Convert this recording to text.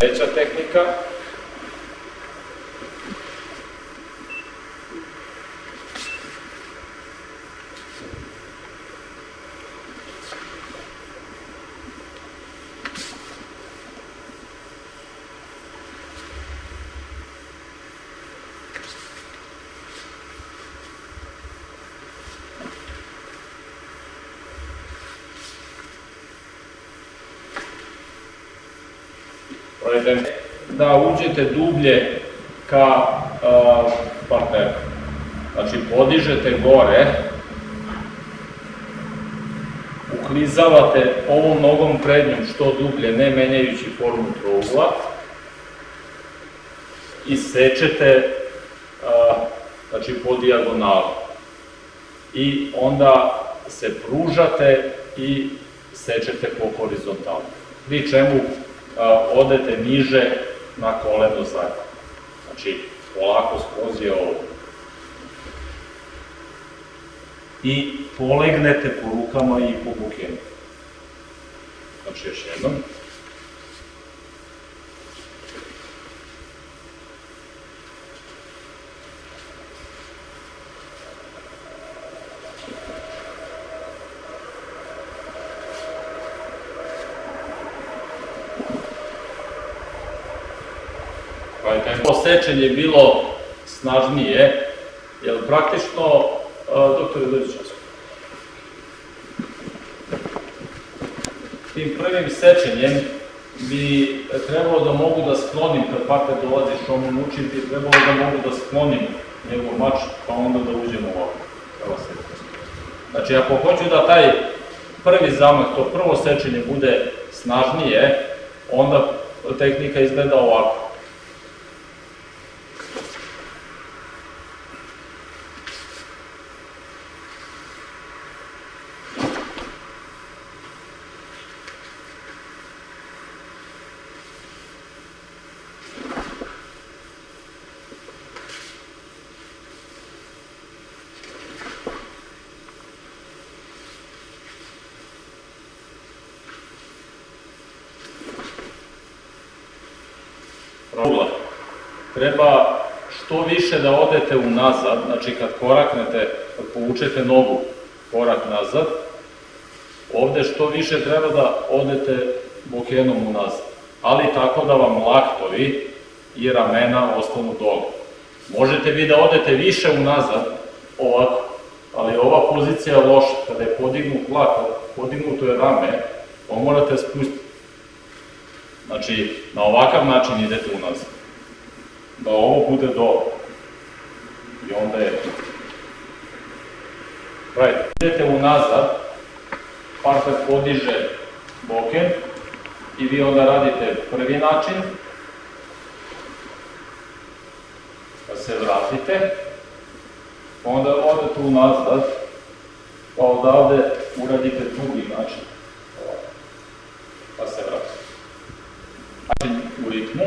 Treća tehnika. Da uđete dublje ka a, partneru. Znači, podižete gore, uklizavate ovom nogom prednjom što dublje, ne menjajući formu trougla, i sečete a, znači, po dijagonalu. I onda se pružate i sečete po horizontalu. Pri čemu odete niže na koleno zadnje. Znači, polako skroz je ovo. I polegnete po rukama i po bukenu. Znači, još jednom. Ovo sečenje bilo snažnije, jer praktično, doktore, dođi čas. Tim prvim sečenjem bi trebalo da mogu da sklonim, kad partner dolazi što mu učim, bi trebalo da mogu da sklonim njegov mač, pa onda da uđemo ovako. Evo se. Znači, ako hoću da taj prvi zamah, to prvo sečenje bude snažnije, onda tehnika izgleda ovako. Ugla. Treba što više da odete unazad, znači kad koraknete, kad povučete nogu korak nazad, ovde što više treba da odete bokenom unazad. Ali tako da vam laktovi i ramena ostanu dole. Možete vi da odete više unazad, ovako, ali ova pozicija je loša. Kada je podignut lak, podignuto je rame, pa morate spustiti. Znači, na ovakav način idete unazad. Da ovo bude dole. I onda je... Right. Idete unazad, partner podiže boken i vi onda radite prvi način, pa se vratite, onda odete unazad, pa odavde uradite drugi način, pa se vratite. Način u ritmu,